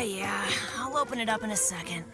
Yeah. I'll open it up in a second.